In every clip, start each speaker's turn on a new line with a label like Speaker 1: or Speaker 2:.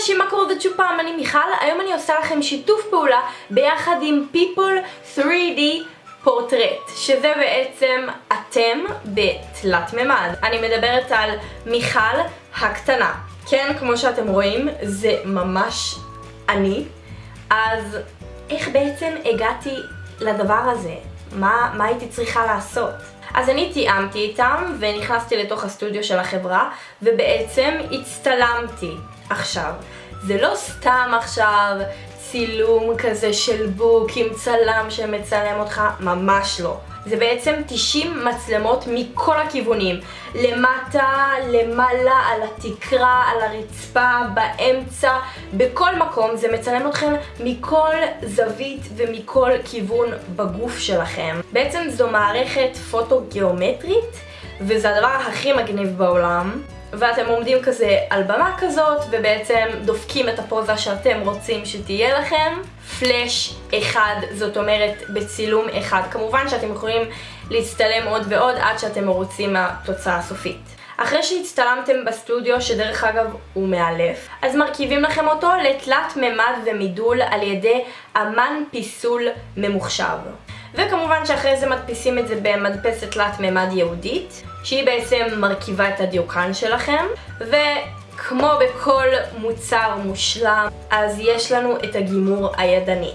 Speaker 1: אנשים, מה קורה עוד שוב פעם? אני מיכל, היום אני עושה לכם שיתוף פעולה ביחד עם People 3D פורטרט, שזה בעצם אתם בתלת מימד. אני מדברת על מיכל הקטנה. כן, כמו שאתם רואים, זה ממש אני. אז איך בעצם הגעתי לדבר הזה? מה, מה הייתי צריכה לעשות? אז אני תיאמתי איתם ונכנסתי לתוך הסטודיו של החברה ובעצם הצטלמתי. עכשיו, זה לא סתם עכשיו צילום כזה של בוק עם צלם שמצלם אותך, ממש לא. זה בעצם 90 מצלמות מכל הכיוונים. למטה, למעלה, על התקרה, על הרצפה, באמצע, בכל מקום. זה מצלם אתכם מכל זווית ומכל כיוון בגוף שלכם. בעצם זו מערכת פוטו-גיאומטרית, וזה הדבר הכי מגניב בעולם. ואתם עומדים כזה על במה כזאת, ובעצם דופקים את הפוזה שאתם רוצים שתהיה לכם. פלאש אחד, זאת אומרת בצילום אחד. כמובן שאתם יכולים להצטלם עוד ועוד עד שאתם מרוצים מהתוצאה הסופית. אחרי שהצטלמתם בסטודיו, שדרך אגב הוא מאלף, אז מרכיבים לכם אותו לתלת ממד ומידול על ידי אמן פיסול ממוחשב. וכמובן שאחרי זה מדפיסים את זה במדפסת תלת מימד יהודית, שהיא בעצם מרכיבה את הדיוקן שלכם, וכמו בכל מוצר מושלם, אז יש לנו את הגימור הידני.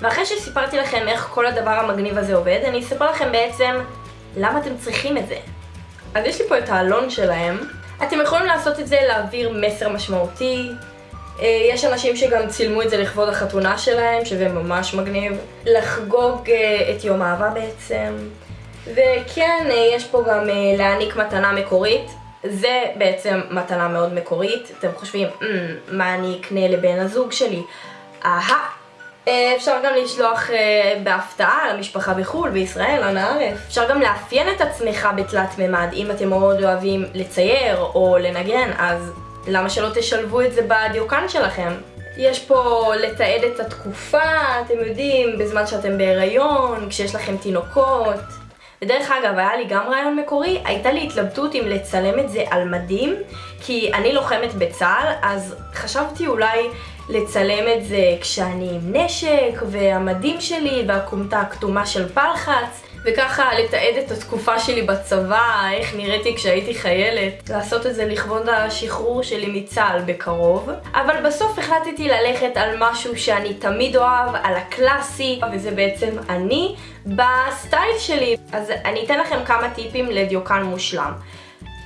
Speaker 1: ואחרי שסיפרתי לכם איך כל הדבר המגניב הזה עובד, אני אספר לכם בעצם למה אתם צריכים את זה. אז יש לי פה את העלון שלהם. אתם יכולים לעשות את זה להעביר מסר משמעותי, יש אנשים שגם צילמו את זה לכבוד החתונה שלהם, שזה ממש מגניב. לחגוג אה, את יום אהבה בעצם. וכן, אה, יש פה גם להעניק מתנה מקורית. זה בעצם מתנה מאוד מקורית. אתם חושבים, mm, מה אני אקנה לבן הזוג שלי? אהה. אפשר גם לשלוח בהפתעה למשפחה בחו"ל, בישראל, אנא ערף. אפשר גם לאפיין את עצמך בתלת מימד. אם אתם מאוד אוהבים לצייר או לנגן, אז למה שלא תשלבו את זה בדיוקן שלכם? יש פה לתעד את התקופה, אתם יודעים, בזמן שאתם בהיריון, כשיש לכם תינוקות. ודרך אגב, היה לי גם רעיון מקורי, הייתה לי התלבטות אם לצלם את זה על מדים, כי אני לוחמת בצה"ל, אז חשבתי אולי לצלם את זה כשאני עם נשק, והמדים שלי, והכומתה הכתומה של פלחץ, וככה לתעד את התקופה שלי בצבא, איך נראיתי כשהייתי חיילת, לעשות את זה לכבוד השחרור שלי מצה"ל בקרוב. אבל בסוף החלטתי ללכת על משהו שאני תמיד אוהב, על הקלאסי, וזה בעצם אני בסטייל שלי. אז אני אתן לכם כמה טיפים לדיוקן מושלם.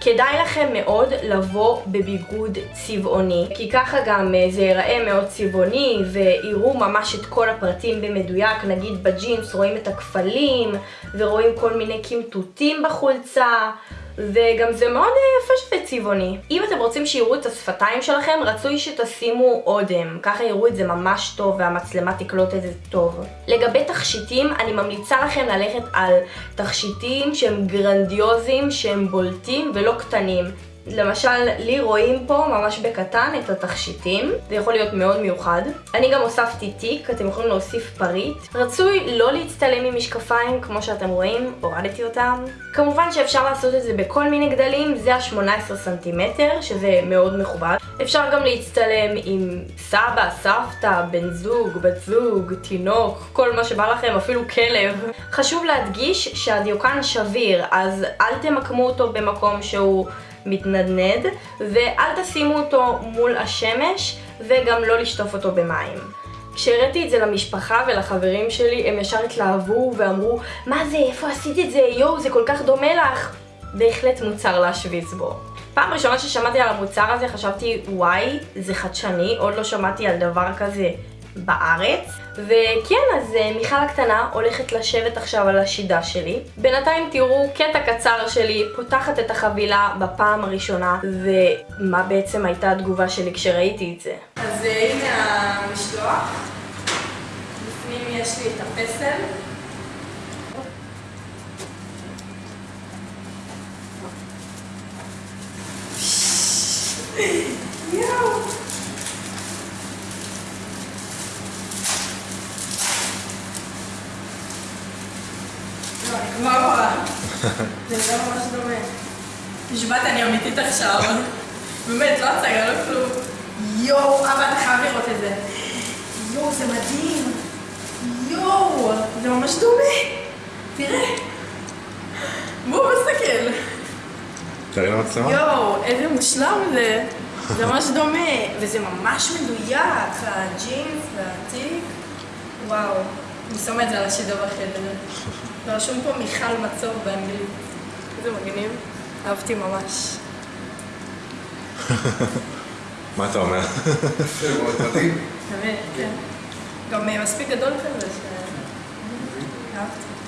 Speaker 1: כדאי לכם מאוד לבוא בביגוד צבעוני, כי ככה גם אה, זה ייראה מאוד צבעוני ויראו ממש את כל הפרטים במדויק, נגיד בג'ינס רואים את הכפלים ורואים כל מיני קמטוטים בחולצה וגם זה מאוד אה, יפה שזה צבעוני. אם אתם רוצים שיראו את השפתיים שלכם, רצוי שתשימו אודם. ככה יראו את זה ממש טוב והמצלמה תקלוט את זה טוב. לגבי תכשיטים, אני ממליצה לכם ללכת על תכשיטים שהם גרנדיוזיים, שהם בולטים ולא קטנים. למשל, לי רואים פה ממש בקטן את התכשיטים, זה יכול להיות מאוד מיוחד. אני גם הוספתי תיק, אתם יכולים להוסיף פריט. רצוי לא להצטלם עם משקפיים, כמו שאתם רואים, הורדתי אותם. כמובן שאפשר לעשות את זה בכל מיני גדלים, זה ה-18 סנטימטר, שזה מאוד מכובד. אפשר גם להצטלם עם סבא, סבתא, בן זוג, בת זוג, תינוק, כל מה שבא לכם, אפילו כלב. חשוב להדגיש שהדיוקן שביר, אז אל תמקמו אותו במקום שהוא... מתנדנד, ואל תשימו אותו מול השמש, וגם לא לשטוף אותו במים. כשהראיתי את זה למשפחה ולחברים שלי, הם ישר התלהבו ואמרו, מה זה, איפה עשית את זה, יואו, זה כל כך דומה לך. בהחלט מוצר להשוויץ בו. פעם ראשונה ששמעתי על המוצר הזה חשבתי, וואי, זה חדשני, עוד לא שמעתי על דבר כזה בארץ. וכן, אז אה, מיכל הקטנה הולכת לשבת עכשיו על השידה שלי. בינתיים תראו קטע קצר שלי, פותחת את החבילה בפעם הראשונה, ומה בעצם הייתה התגובה שלי כשראיתי את זה. אז אה, הנה המשלוח. בפנים יש לי את הפסל. יואו! מה קרה? זה נראה ממש דומה. נשבעת, אני אמיתית עכשיו. באמת, לא הצגה, לא כלום. יואו, אבא, אתה חייב לראות את זה. יואו, זה מדהים. יואו, זה ממש דומה. תראה. בואו נסתכל.
Speaker 2: תראי למצלמה.
Speaker 1: יואו, איזה מושלם זה. זה ממש דומה. וזה ממש מדויק, הג'ינס והתיק. וואו. אני שמה את זה על השידור בחדר. רשום פה מיכל מצור באנגלית. איזה מגניב. אהבתי ממש.
Speaker 2: מה אתה אומר?
Speaker 3: זה מאוד מדהים.
Speaker 1: באמת, כן. גם אה, מספיק גדול כזה ש... אהבתי.